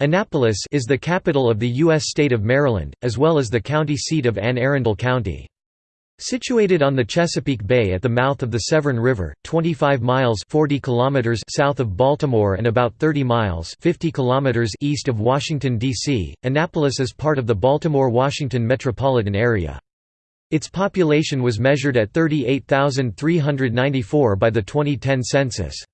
Annapolis is the capital of the U.S. state of Maryland, as well as the county seat of Anne Arundel County. Situated on the Chesapeake Bay at the mouth of the Severn River, 25 miles 40 kilometers south of Baltimore and about 30 miles 50 kilometers east of Washington, D.C., Annapolis is part of the Baltimore-Washington metropolitan area. Its population was measured at 38,394 by the 2010 census.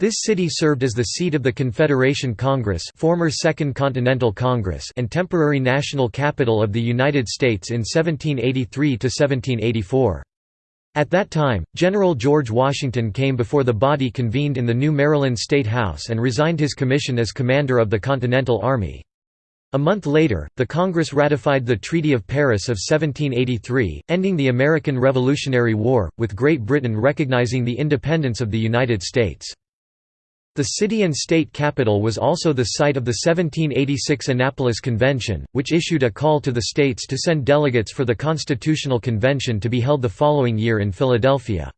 This city served as the seat of the Confederation Congress former Second Continental Congress and temporary national capital of the United States in 1783 to 1784. At that time, General George Washington came before the body convened in the new Maryland State House and resigned his commission as commander of the Continental Army. A month later, the Congress ratified the Treaty of Paris of 1783, ending the American Revolutionary War, with Great Britain recognizing the independence of the United States. The city and state capital was also the site of the 1786 Annapolis Convention, which issued a call to the states to send delegates for the Constitutional Convention to be held the following year in Philadelphia.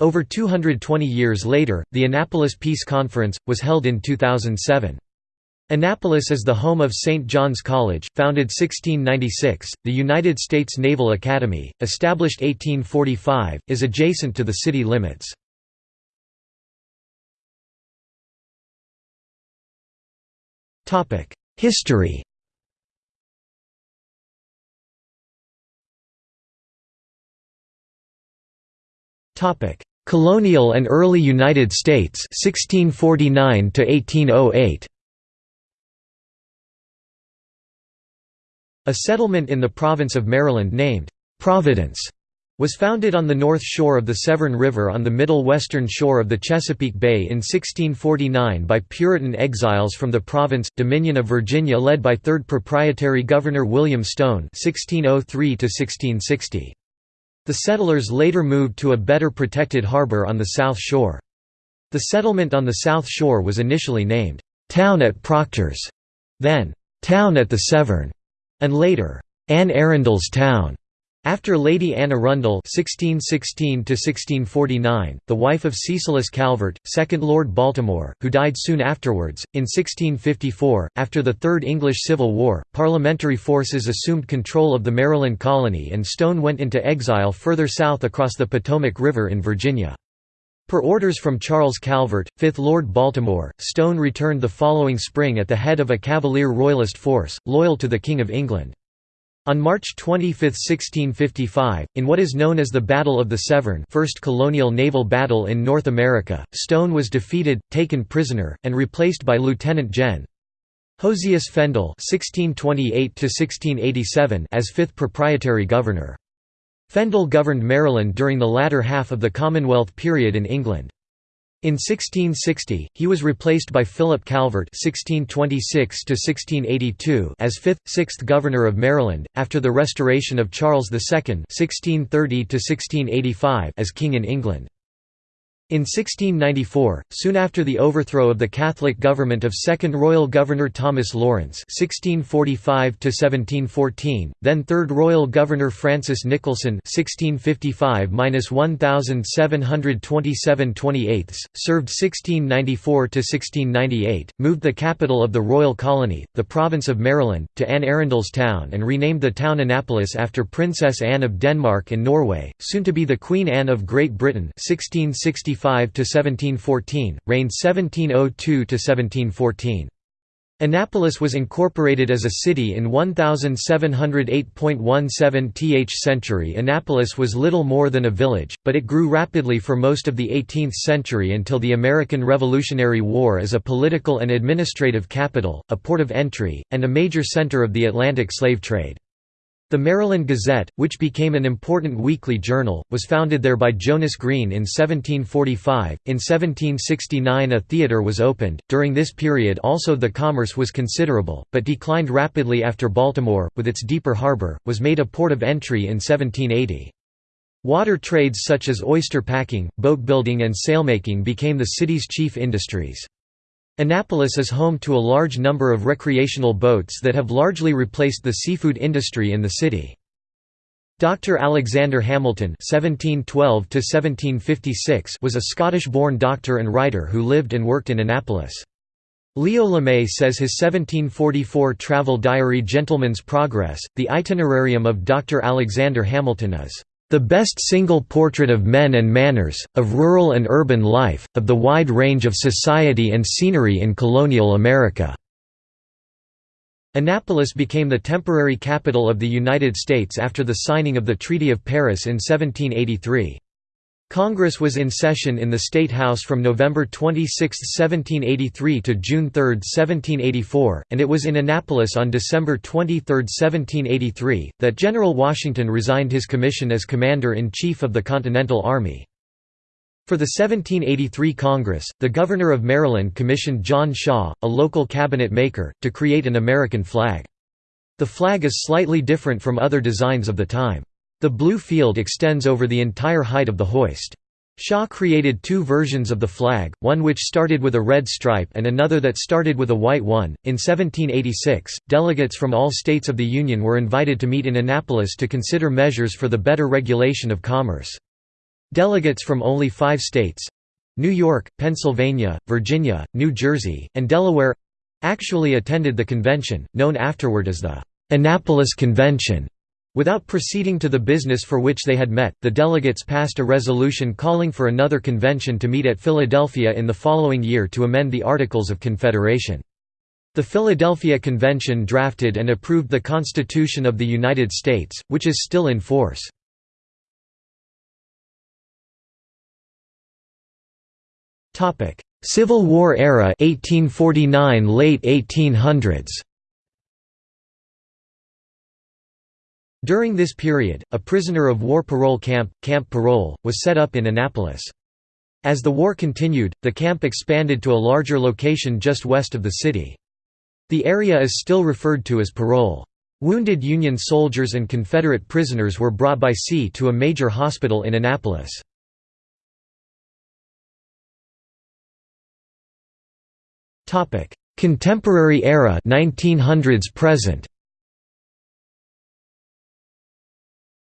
Over 220 years later, the Annapolis Peace Conference, was held in 2007. Annapolis is the home of St. John's College, founded 1696, the United States Naval Academy, established 1845, is adjacent to the city limits. History. Topic: Colonial and early United States 1649 to 1808 A settlement in the province of Maryland named Providence was founded on the north shore of the Severn River on the middle western shore of the Chesapeake Bay in 1649 by Puritan exiles from the province, Dominion of Virginia led by third proprietary Governor William Stone 1603 -1660. The settlers later moved to a better protected harbor on the south shore. The settlement on the south shore was initially named, "'Town at Proctor's", then, "'Town at the Severn", and later, "'Anne Arundel's Town'". After Lady Anne Arundel (1616–1649), the wife of Cecilius Calvert, second Lord Baltimore, who died soon afterwards, in 1654, after the Third English Civil War, parliamentary forces assumed control of the Maryland colony and Stone went into exile further south across the Potomac River in Virginia. Per orders from Charles Calvert, 5th Lord Baltimore, Stone returned the following spring at the head of a Cavalier Royalist force, loyal to the King of England. On March 25, 1655, in what is known as the Battle of the Severn first colonial naval battle in North America, Stone was defeated, taken prisoner, and replaced by Lieutenant Gen. Josias (1628–1687) as fifth proprietary governor. Fendall governed Maryland during the latter half of the Commonwealth period in England. In 1660, he was replaced by Philip Calvert (1626–1682) as fifth, sixth governor of Maryland, after the restoration of Charles II (1630–1685) as king in England. In 1694, soon after the overthrow of the Catholic government of Second Royal Governor Thomas Lawrence (1645–1714), then Third Royal Governor Francis Nicholson (1655–1727–28), served 1694–1698, moved the capital of the royal colony, the province of Maryland, to Anne Arundel's town, and renamed the town Annapolis after Princess Anne of Denmark and Norway, soon to be the Queen Anne of Great Britain. 1665 1714, reigned 1702–1714. Annapolis was incorporated as a city in 1708.17 th century Annapolis was little more than a village, but it grew rapidly for most of the 18th century until the American Revolutionary War as a political and administrative capital, a port of entry, and a major center of the Atlantic slave trade. The Maryland Gazette, which became an important weekly journal, was founded there by Jonas Green in 1745. In 1769, a theatre was opened. During this period, also the commerce was considerable, but declined rapidly after Baltimore, with its deeper harbor, was made a port of entry in 1780. Water trades such as oyster packing, boat building, and sailmaking became the city's chief industries. Annapolis is home to a large number of recreational boats that have largely replaced the seafood industry in the city. Dr. Alexander Hamilton (1712–1756) was a Scottish-born doctor and writer who lived and worked in Annapolis. Leo Lemay says his 1744 travel diary Gentleman's Progress, the itinerarium of Dr. Alexander Hamilton is the best single portrait of men and manners, of rural and urban life, of the wide range of society and scenery in colonial America." Annapolis became the temporary capital of the United States after the signing of the Treaty of Paris in 1783. Congress was in session in the State House from November 26, 1783 to June 3, 1784, and it was in Annapolis on December 23, 1783, that General Washington resigned his commission as Commander-in-Chief of the Continental Army. For the 1783 Congress, the Governor of Maryland commissioned John Shaw, a local cabinet maker, to create an American flag. The flag is slightly different from other designs of the time. The blue field extends over the entire height of the hoist. Shaw created two versions of the flag, one which started with a red stripe and another that started with a white one. In 1786, delegates from all states of the Union were invited to meet in Annapolis to consider measures for the better regulation of commerce. Delegates from only five states New York, Pennsylvania, Virginia, New Jersey, and Delaware actually attended the convention, known afterward as the Annapolis Convention. Without proceeding to the business for which they had met, the delegates passed a resolution calling for another convention to meet at Philadelphia in the following year to amend the Articles of Confederation. The Philadelphia Convention drafted and approved the Constitution of the United States, which is still in force. Civil War era 1849 late 1800s During this period, a prisoner of war parole camp, Camp Parole, was set up in Annapolis. As the war continued, the camp expanded to a larger location just west of the city. The area is still referred to as Parole. Wounded Union soldiers and Confederate prisoners were brought by sea to a major hospital in Annapolis. Contemporary era 1900s present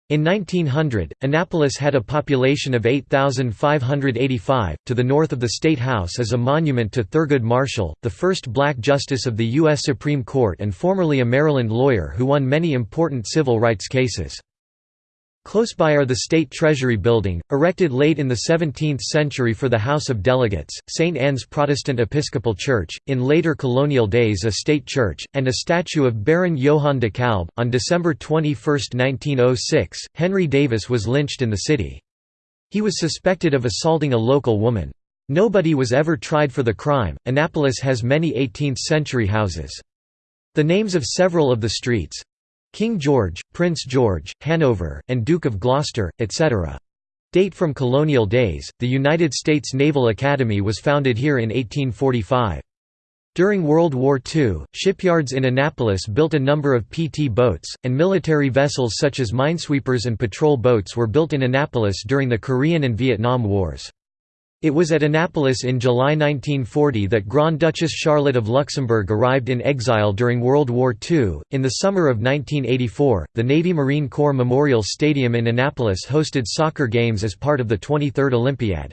In 1900, Annapolis had a population of 8,585. To the north of the State House is a monument to Thurgood Marshall, the first black justice of the U.S. Supreme Court and formerly a Maryland lawyer who won many important civil rights cases. Close by are the State Treasury Building, erected late in the 17th century for the House of Delegates, St. Anne's Protestant Episcopal Church, in later colonial days a state church, and a statue of Baron Johann de Kalb. On December 21, 1906, Henry Davis was lynched in the city. He was suspected of assaulting a local woman. Nobody was ever tried for the crime. Annapolis has many 18th century houses. The names of several of the streets King George, Prince George, Hanover, and Duke of Gloucester, etc. Date from colonial days. The United States Naval Academy was founded here in 1845. During World War II, shipyards in Annapolis built a number of PT boats, and military vessels such as minesweepers and patrol boats were built in Annapolis during the Korean and Vietnam Wars. It was at Annapolis in July 1940 that Grand Duchess Charlotte of Luxembourg arrived in exile during World War II. In the summer of 1984, the Navy Marine Corps Memorial Stadium in Annapolis hosted soccer games as part of the 23rd Olympiad.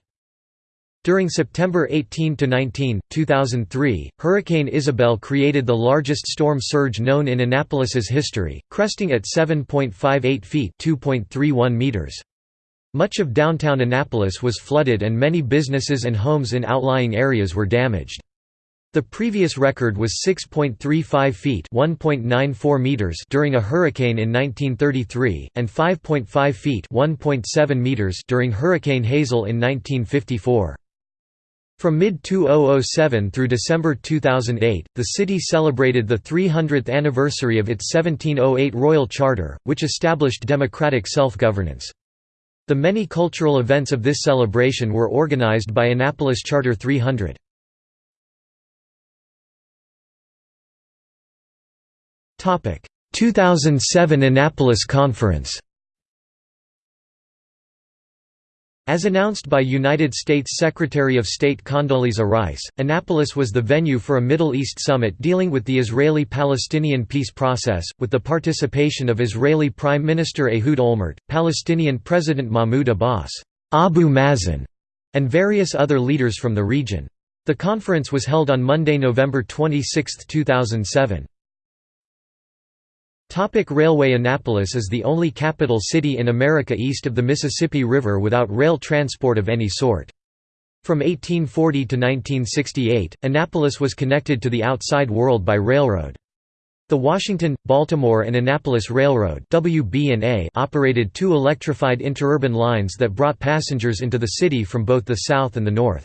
During September 18–19, 2003, Hurricane Isabel created the largest storm surge known in Annapolis's history, cresting at 7.58 feet (2.31 meters). Much of downtown Annapolis was flooded and many businesses and homes in outlying areas were damaged. The previous record was 6.35 feet (1.94 meters) during a hurricane in 1933 and 5.5 feet (1.7 meters) during Hurricane Hazel in 1954. From mid-2007 through December 2008, the city celebrated the 300th anniversary of its 1708 Royal Charter, which established democratic self-governance. The many cultural events of this celebration were organized by Annapolis Charter 300. Topic: 2007 Annapolis Conference. As announced by United States Secretary of State Condoleezza Rice, Annapolis was the venue for a Middle East summit dealing with the Israeli-Palestinian peace process, with the participation of Israeli Prime Minister Ehud Olmert, Palestinian President Mahmoud Abbas, Abu Mazen, and various other leaders from the region. The conference was held on Monday, November 26, 2007. Topic railway Annapolis is the only capital city in America east of the Mississippi River without rail transport of any sort. From 1840 to 1968, Annapolis was connected to the outside world by railroad. The Washington, Baltimore and Annapolis Railroad operated two electrified interurban lines that brought passengers into the city from both the south and the north.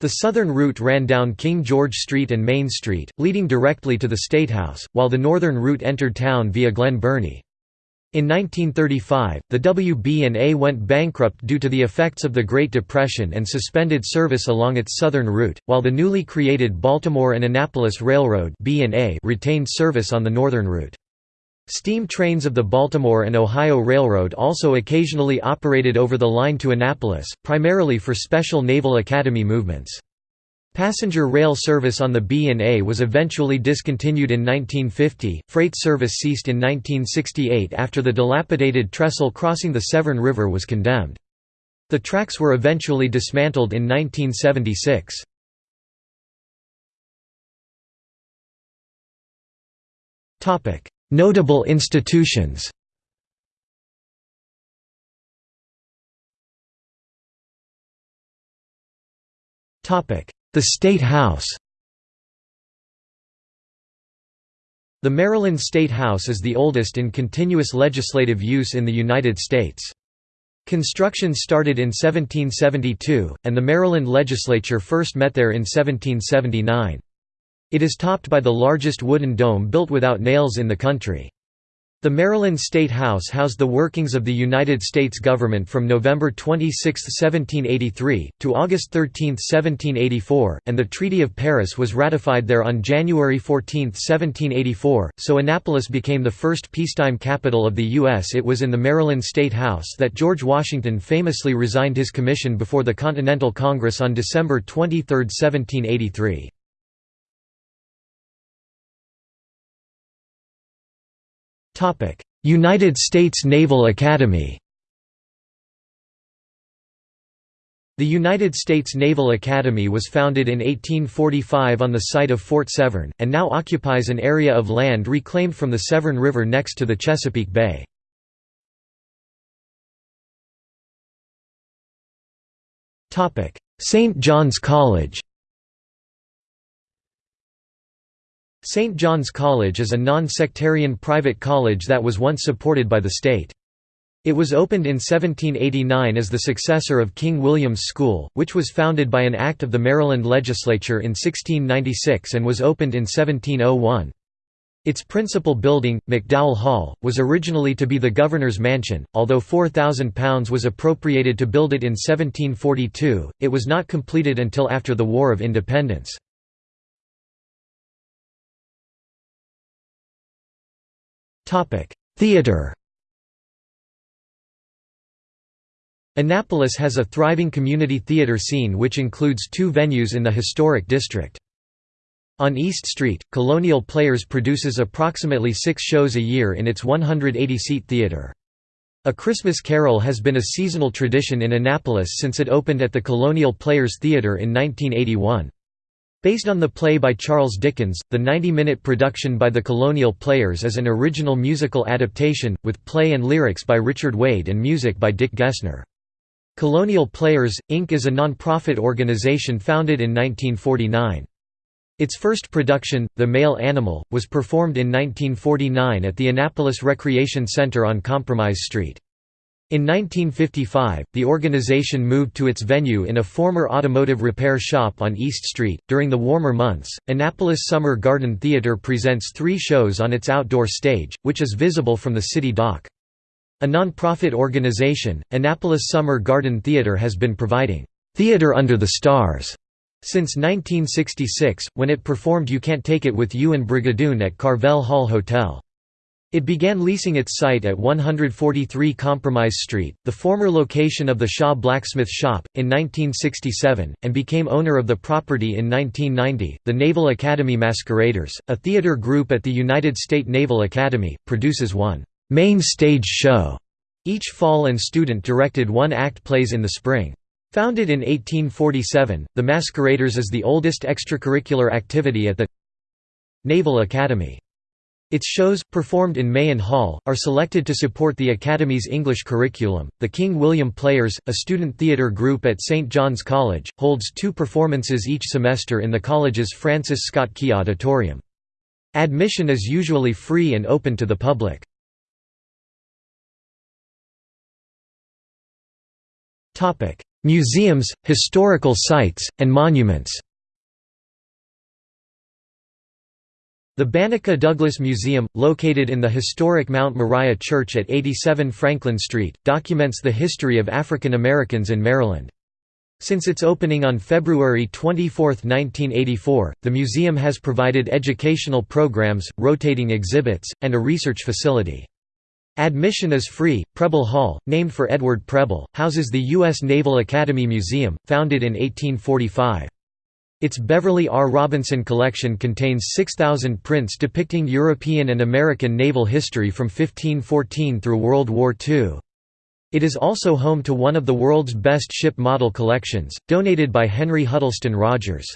The southern route ran down King George Street and Main Street, leading directly to the Statehouse, while the northern route entered town via Glen Burnie. In 1935, the WB&A went bankrupt due to the effects of the Great Depression and suspended service along its southern route, while the newly created Baltimore and Annapolis Railroad retained service on the northern route. Steam trains of the Baltimore and Ohio Railroad also occasionally operated over the line to Annapolis, primarily for special Naval Academy movements. Passenger rail service on the B&A was eventually discontinued in 1950. Freight service ceased in 1968 after the dilapidated trestle crossing the Severn River was condemned. The tracks were eventually dismantled in 1976. Topic: Notable institutions The State House The Maryland State House is the oldest in continuous legislative use in the United States. Construction started in 1772, and the Maryland legislature first met there in 1779. It is topped by the largest wooden dome built without nails in the country. The Maryland State House housed the workings of the United States government from November 26, 1783, to August 13, 1784, and the Treaty of Paris was ratified there on January 14, 1784, so Annapolis became the first peacetime capital of the U.S. It was in the Maryland State House that George Washington famously resigned his commission before the Continental Congress on December 23, 1783. United States Naval Academy The United States Naval Academy was founded in 1845 on the site of Fort Severn, and now occupies an area of land reclaimed from the Severn River next to the Chesapeake Bay. St. John's College St. John's College is a non-sectarian private college that was once supported by the state. It was opened in 1789 as the successor of King William's School, which was founded by an act of the Maryland legislature in 1696 and was opened in 1701. Its principal building, McDowell Hall, was originally to be the governor's mansion, although £4,000 was appropriated to build it in 1742, it was not completed until after the War of Independence. Theater Annapolis has a thriving community theater scene which includes two venues in the historic district. On East Street, Colonial Players produces approximately six shows a year in its 180-seat theater. A Christmas Carol has been a seasonal tradition in Annapolis since it opened at the Colonial Players Theater in 1981. Based on the play by Charles Dickens, the 90-minute production by the Colonial Players is an original musical adaptation, with play and lyrics by Richard Wade and music by Dick Gessner. Colonial Players, Inc. is a non-profit organization founded in 1949. Its first production, The Male Animal, was performed in 1949 at the Annapolis Recreation Center on Compromise Street. In 1955, the organization moved to its venue in a former automotive repair shop on East Street. During the warmer months, Annapolis Summer Garden Theater presents three shows on its outdoor stage, which is visible from the city dock. A non-profit organization, Annapolis Summer Garden Theater has been providing theater under the stars since 1966, when it performed You Can't Take It With You and Brigadoon at Carvel Hall Hotel. It began leasing its site at 143 Compromise Street, the former location of the Shaw Blacksmith Shop, in 1967, and became owner of the property in 1990. The Naval Academy Masqueraders, a theater group at the United States Naval Academy, produces one main stage show each fall and student directed one act plays in the spring. Founded in 1847, the Masqueraders is the oldest extracurricular activity at the Naval Academy. Its shows, performed in Mahan Hall, are selected to support the Academy's English curriculum. The King William Players, a student theatre group at St John's College, holds two performances each semester in the college's Francis Scott Key Auditorium. Admission is usually free and open to the public. Museums, historical sites, and monuments The Banneker Douglass Museum, located in the historic Mount Moriah Church at 87 Franklin Street, documents the history of African Americans in Maryland. Since its opening on February 24, 1984, the museum has provided educational programs, rotating exhibits, and a research facility. Admission is free. Preble Hall, named for Edward Preble, houses the U.S. Naval Academy Museum, founded in 1845. Its Beverly R. Robinson collection contains 6,000 prints depicting European and American naval history from 1514 through World War II. It is also home to one of the world's best ship model collections, donated by Henry Huddleston Rogers.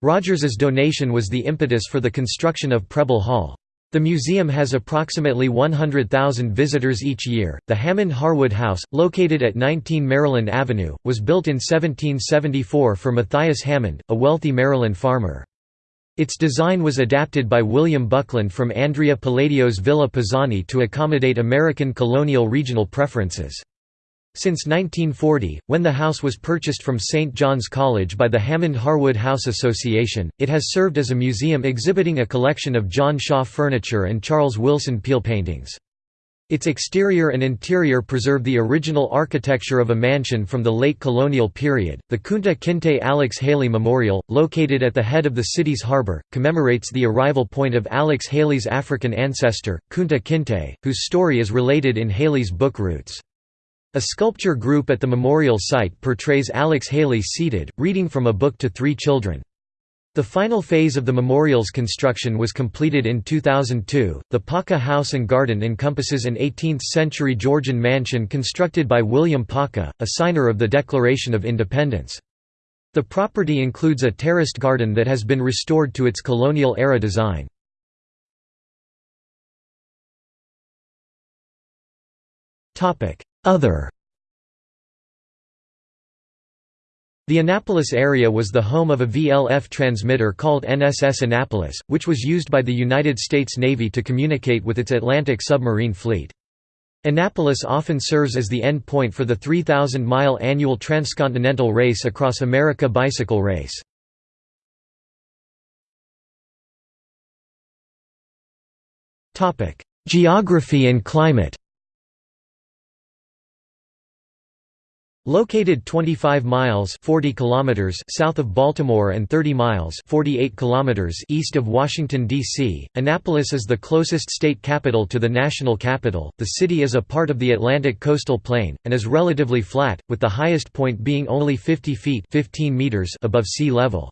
Rogers's donation was the impetus for the construction of Preble Hall. The museum has approximately 100,000 visitors each year. The Hammond Harwood House, located at 19 Maryland Avenue, was built in 1774 for Matthias Hammond, a wealthy Maryland farmer. Its design was adapted by William Buckland from Andrea Palladio's Villa Pisani to accommodate American colonial regional preferences. Since 1940, when the house was purchased from St. John's College by the Hammond Harwood House Association, it has served as a museum exhibiting a collection of John Shaw furniture and Charles Willson Peale paintings. Its exterior and interior preserve the original architecture of a mansion from the late colonial period. The Kunta Kinte Alex Haley Memorial, located at the head of the city's harbor, commemorates the arrival point of Alex Haley's African ancestor, Kunta Kinte, whose story is related in Haley's book Roots. A sculpture group at the memorial site portrays Alex Haley seated, reading from a book to three children. The final phase of the memorial's construction was completed in 2002. The Paca House and Garden encompasses an 18th century Georgian mansion constructed by William Paca, a signer of the Declaration of Independence. The property includes a terraced garden that has been restored to its colonial era design. Other The Annapolis area was the home of a VLF transmitter called NSS Annapolis, which was used by the United States Navy to communicate with its Atlantic submarine fleet. Annapolis often serves as the end point for the 3,000-mile annual transcontinental race across America bicycle race. Geography and climate Located 25 miles 40 kilometers south of Baltimore and 30 miles 48 kilometers east of Washington, D.C., Annapolis is the closest state capital to the national capital. The city is a part of the Atlantic coastal plain, and is relatively flat, with the highest point being only 50 feet 15 meters above sea level.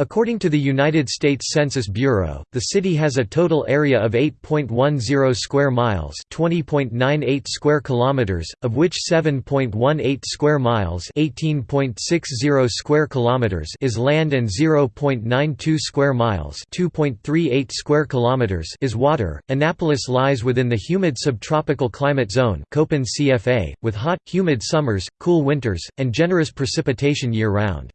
According to the United States Census Bureau, the city has a total area of 8.10 square miles, 20.98 square kilometers, of which 7.18 square miles, 18.60 square kilometers is land and 0.92 square miles, 2.38 square kilometers is water. Annapolis lies within the humid subtropical climate zone, Köppen CFA, with hot, humid summers, cool winters, and generous precipitation year-round.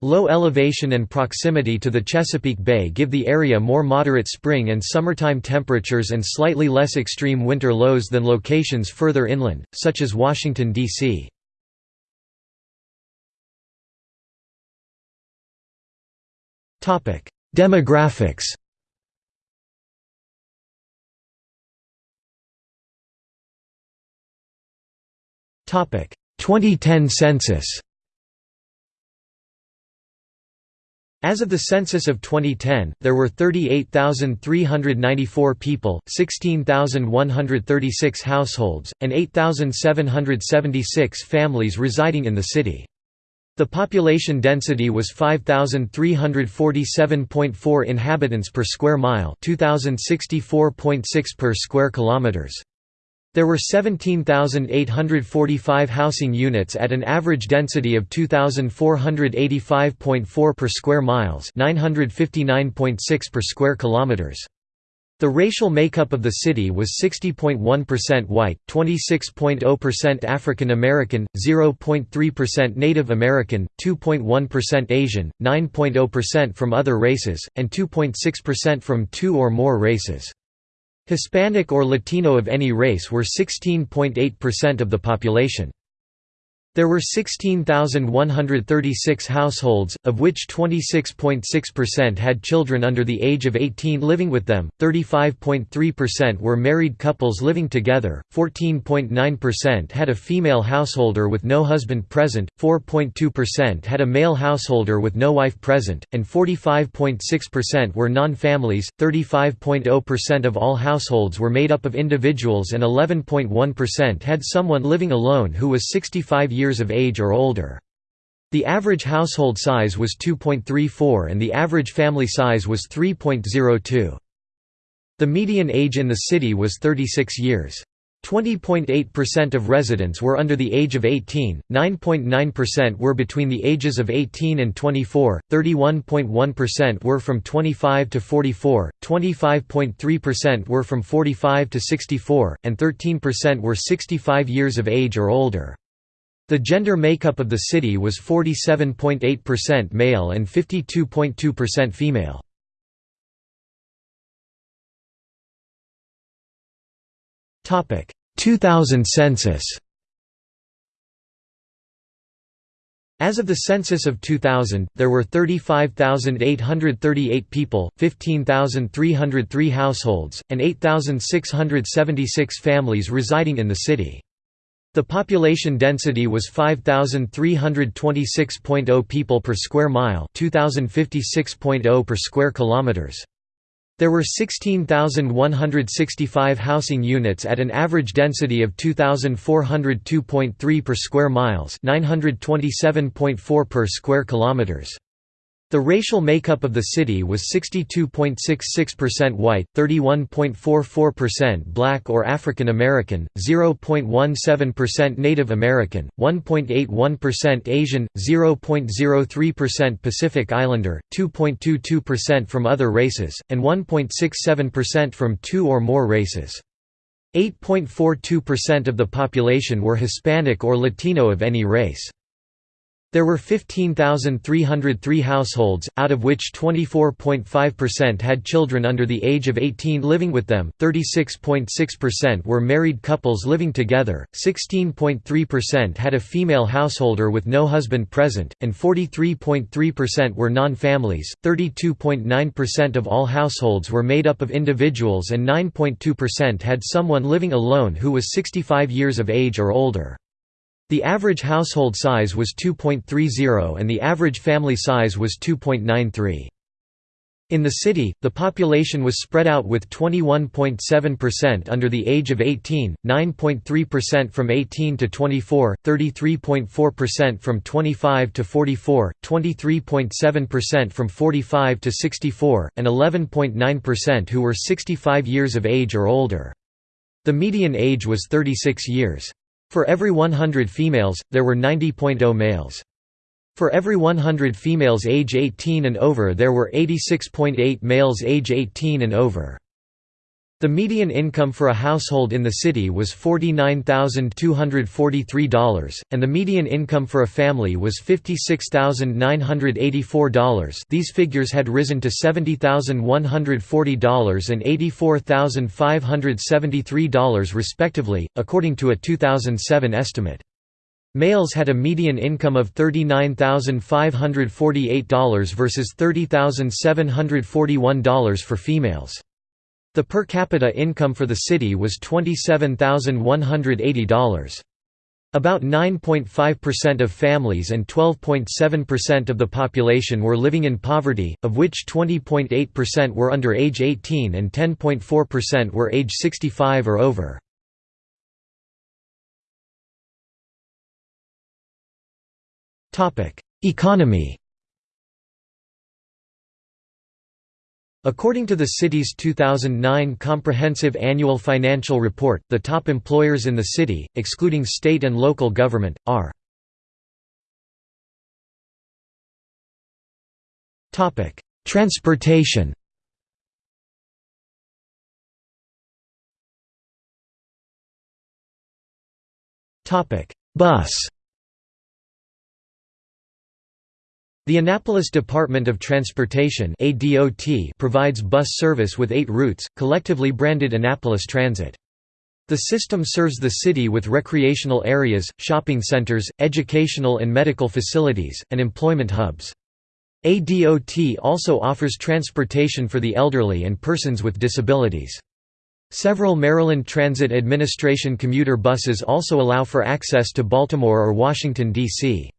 Low elevation and proximity to the Chesapeake Bay give the area more moderate spring and summertime temperatures and slightly less extreme winter lows than locations further inland, such as Washington, D.C. Demographics Topic 2010 census As of the census of 2010, there were 38,394 people, 16,136 households, and 8,776 families residing in the city. The population density was 5347.4 inhabitants per square mile, 2064.6 per square kilometers. There were 17,845 housing units at an average density of 2,485.4 per square miles 959.6 per square kilometers. The racial makeup of the city was 60.1% white, 26.0% African American, 0.3% Native American, 2.1% Asian, 9.0% from other races, and 2.6% from two or more races. Hispanic or Latino of any race were 16.8% of the population. There were 16,136 households, of which 26.6% had children under the age of 18 living with them, 35.3% were married couples living together, 14.9% had a female householder with no husband present, 4.2% had a male householder with no wife present, and 45.6% were non-families, 35.0% of all households were made up of individuals and 11.1% had someone living alone who was 65 years years of age or older. The average household size was 2.34 and the average family size was 3.02. The median age in the city was 36 years. 20.8% of residents were under the age of 18, 9.9% were between the ages of 18 and 24, 31.1% were from 25 to 44, 25.3% were from 45 to 64, and 13% were 65 years of age or older. The gender makeup of the city was 47.8% male and 52.2% female. Topic: 2000 census. As of the census of 2000, there were 35,838 people, 15,303 households, and 8,676 families residing in the city. The population density was 5326.0 people per square mile, 2056.0 per square kilometers. There were 16,165 housing units at an average density of 2402.3 per square miles, 927.4 per square kilometers. The racial makeup of the city was 62.66% white, 31.44% black or African American, 0.17% Native American, 1.81% Asian, 0.03% Pacific Islander, 2.22% from other races, and 1.67% from two or more races. 8.42% of the population were Hispanic or Latino of any race. There were 15,303 households, out of which 24.5% had children under the age of 18 living with them, 36.6% were married couples living together, 16.3% had a female householder with no husband present, and 43.3% were non-families, 32.9% of all households were made up of individuals and 9.2% had someone living alone who was 65 years of age or older. The average household size was 2.30 and the average family size was 2.93. In the city, the population was spread out with 21.7% under the age of 18, 9.3% from 18 to 24, 33.4% from 25 to 44, 23.7% from 45 to 64, and 11.9% who were 65 years of age or older. The median age was 36 years. For every 100 females, there were 90.0 males. For every 100 females age 18 and over there were 86.8 males age 18 and over. The median income for a household in the city was $49,243, and the median income for a family was $56,984 these figures had risen to $70,140 and $84,573 respectively, according to a 2007 estimate. Males had a median income of $39,548 versus $30,741 for females. The per capita income for the city was $27,180. About 9.5% of families and 12.7% of the population were living in poverty, of which 20.8% were under age 18 and 10.4% were age 65 or over. Economy According to the city's 2009 Comprehensive Annual Financial Report, the top employers in the city, excluding state and local government, are Transportation Bus The Annapolis Department of Transportation provides bus service with eight routes, collectively branded Annapolis Transit. The system serves the city with recreational areas, shopping centers, educational and medical facilities, and employment hubs. ADOT also offers transportation for the elderly and persons with disabilities. Several Maryland Transit Administration commuter buses also allow for access to Baltimore or Washington, D.C.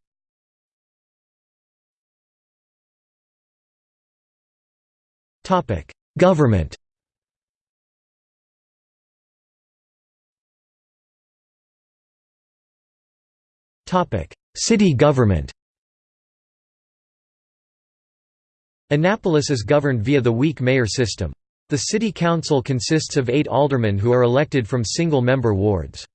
Government Topic: City government Annapolis is governed via the weak mayor system. The city council consists of eight aldermen who are elected from single-member wards.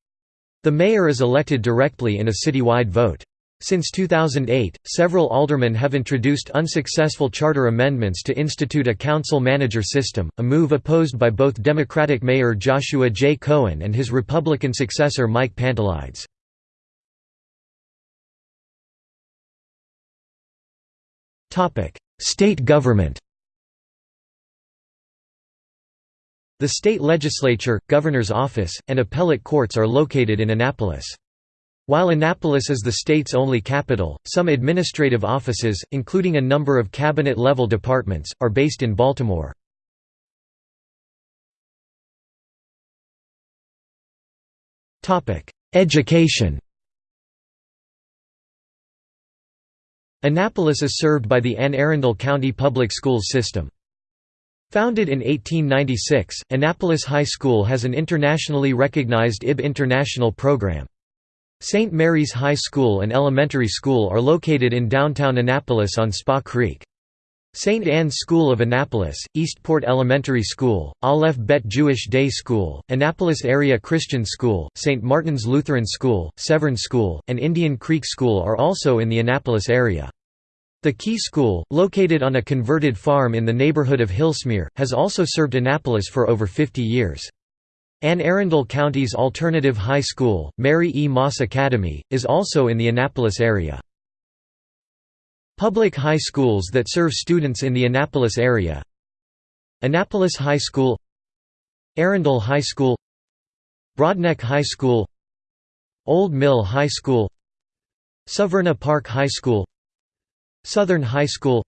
The mayor is elected directly in a citywide vote. Since 2008, several aldermen have introduced unsuccessful charter amendments to institute a council-manager system, a move opposed by both Democratic Mayor Joshua J. Cohen and his Republican successor Mike Pantelides. State government The state legislature, governor's office, and appellate courts are located in Annapolis. While Annapolis is the state's only capital, some administrative offices, including a number of cabinet-level departments, are based in Baltimore. Education Annapolis is served by the Anne Arundel County Public Schools system. Founded in 1896, Annapolis High School has an internationally recognized IB International program. St. Mary's High School and Elementary School are located in downtown Annapolis on Spa Creek. St. Anne's School of Annapolis, Eastport Elementary School, Aleph Bet Jewish Day School, Annapolis Area Christian School, St. Martin's Lutheran School, Severn School, and Indian Creek School are also in the Annapolis area. The Key School, located on a converted farm in the neighborhood of Hillsmere, has also served Annapolis for over 50 years. Anne Arundel County's alternative high school, Mary E. Moss Academy, is also in the Annapolis area. Public high schools that serve students in the Annapolis area Annapolis High School Arundel High School Broadneck High School Old Mill High School Severna Park High School Southern High School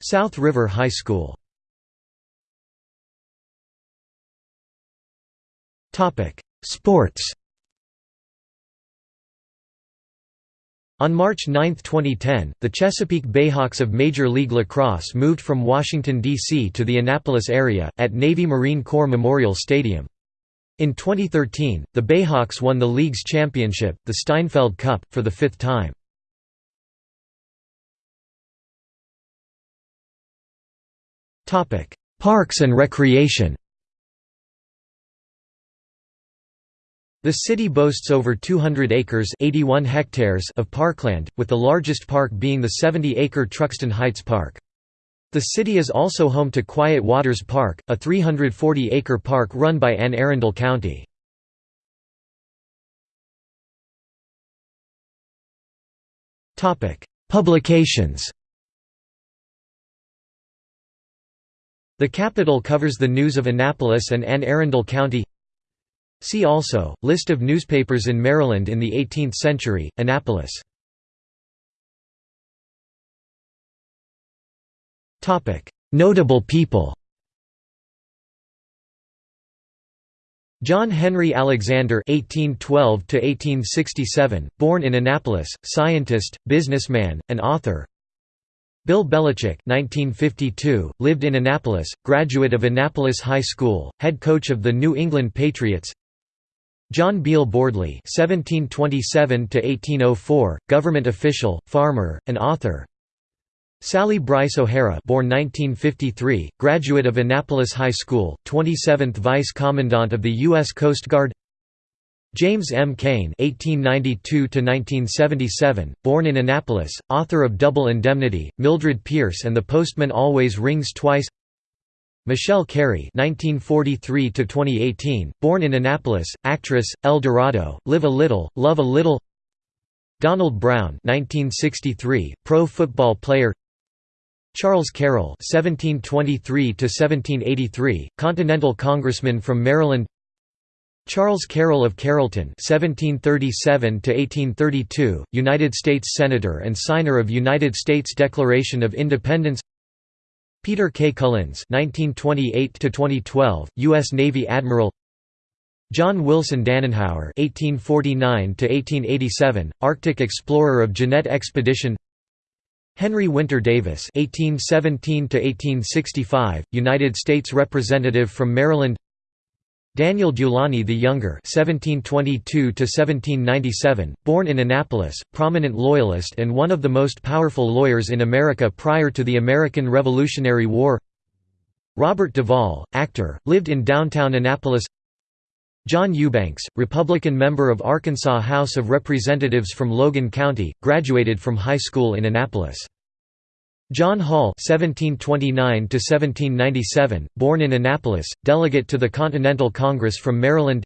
South River High School Sports On March 9, 2010, the Chesapeake Bayhawks of Major League Lacrosse moved from Washington, D.C. to the Annapolis area, at Navy Marine Corps Memorial Stadium. In 2013, the Bayhawks won the league's championship, the Steinfeld Cup, for the fifth time. Parks and recreation The city boasts over 200 acres 81 hectares of parkland, with the largest park being the 70-acre Truxtun Heights Park. The city is also home to Quiet Waters Park, a 340-acre park run by Anne Arundel County. Publications The Capital covers the news of Annapolis and Anne Arundel County See also, List of newspapers in Maryland in the 18th century, Annapolis. Notable people John Henry Alexander (1812–1867), born in Annapolis, scientist, businessman, and author. Bill Belichick (1952), lived in Annapolis, graduate of Annapolis High School, head coach of the New England Patriots. John Beale Bordley (1727–1804), government official, farmer, and author. Sally Brice O'Hara born 1953, graduate of Annapolis High School, 27th Vice Commandant of the U.S. Coast Guard James M. Cain (1892–1977), born in Annapolis, author of Double Indemnity, Mildred Pierce and The Postman Always Rings Twice. Michele Carey (1943–2018), born in Annapolis, actress, El Dorado, Live a Little, Love a Little. Donald Brown (1963), pro football player. Charles Carroll (1723–1783), Continental Congressman from Maryland. Charles Carroll of Carrollton (1737–1832), United States Senator and signer of United States Declaration of Independence. Peter K. Cullins (1928–2012), U.S. Navy Admiral. John Wilson Danenhower (1849–1887), Arctic explorer of Jeannette Expedition. Henry Winter Davis (1817–1865), United States Representative from Maryland. Daniel Dulany the Younger (1722–1797), born in Annapolis, prominent Loyalist and one of the most powerful lawyers in America prior to the American Revolutionary War. Robert Duvall, actor, lived in downtown Annapolis. John Eubanks, Republican member of Arkansas House of Representatives from Logan County, graduated from high school in Annapolis. John Hall (1729–1797), born in Annapolis, delegate to the Continental Congress from Maryland.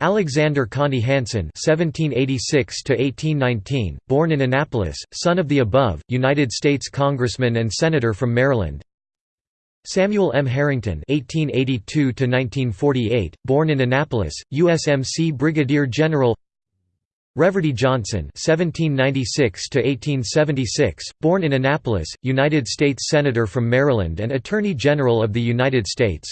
Alexander Contee Hanson (1786–1819), born in Annapolis, son of the above, United States Congressman and Senator from Maryland. Samuel M. Harrington (1882–1948), born in Annapolis, USMC Brigadier General. Reverdy Johnson (1796–1876), born in Annapolis, United States Senator from Maryland and Attorney General of the United States.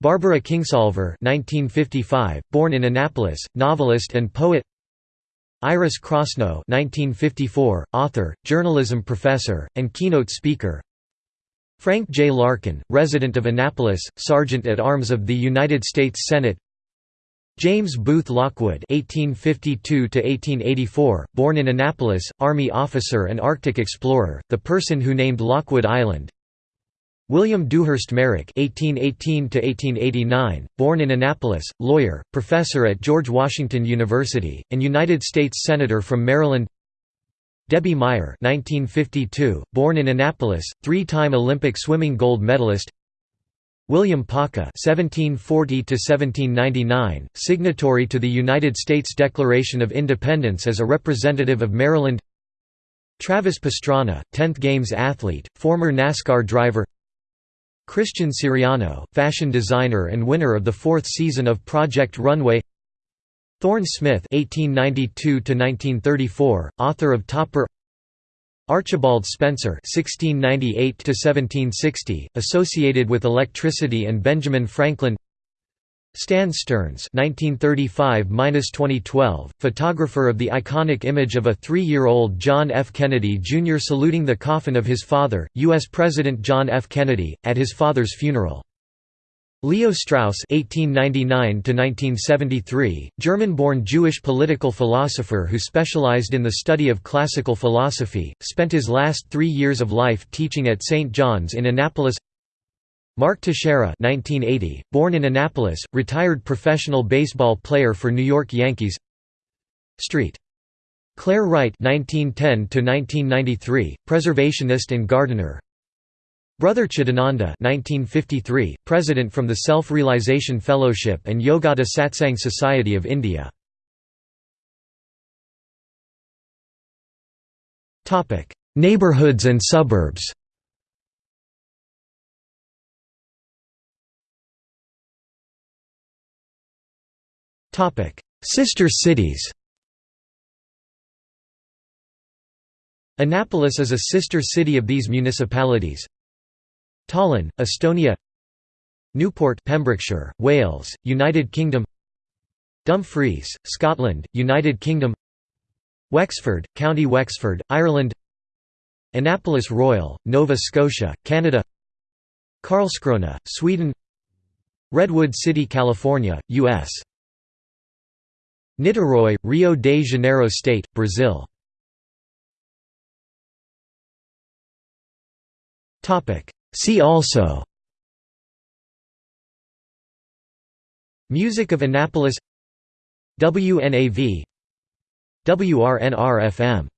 Barbara Kingsolver (1955), born in Annapolis, novelist and poet. Iris Krasnow (1954), author, journalism professor, and keynote speaker. Frank J. Larkin, resident of Annapolis, Sergeant at Arms of the United States Senate. James Booth Lockwood (1852–1884), born in Annapolis, Army officer and Arctic explorer, the person who named Lockwood Island. William Duhurst Merrick (1818–1889), born in Annapolis, lawyer, professor at George Washington University, and United States senator from Maryland. Debbie Meyer (1952), born in Annapolis, three-time Olympic swimming gold medalist. William Paca (1740–1799), signatory to the United States Declaration of Independence as a representative of Maryland. Travis Pastrana, 10th Games athlete, former NASCAR driver. Christian Siriano, fashion designer and winner of the fourth season of Project Runway. Thorne Smith (1892–1934), author of Topper. Archibald Spencer (1698–1760), associated with electricity, and Benjamin Franklin. Stan Stearns (1935–2012), photographer of the iconic image of a three-year-old John F. Kennedy Jr. saluting the coffin of his father, U.S. President John F. Kennedy, at his father's funeral. Leo Strauss (1899–1973), German-born Jewish political philosopher who specialized in the study of classical philosophy, spent his last three years of life teaching at St. John's in Annapolis. Mark Teixeira (1980), born in Annapolis, retired professional baseball player for New York Yankees. Street. Clair Wright (1910–1993), preservationist and gardener. Brother Chidananda 1953, President from the Self-Realization Fellowship and Yogoda Satsang Society of India. Neighborhoods and suburbs Sister cities Annapolis is a sister city of these municipalities. Tallinn, Estonia Newport Pembrokeshire, Wales, United Kingdom Dumfries, Scotland, United Kingdom Wexford, County Wexford, Ireland Annapolis Royal, Nova Scotia, Canada Karlskrona, Sweden Redwood City, California, U.S. Niterói, Rio de Janeiro State, Brazil See also Music of Annapolis WNAV WRNR-FM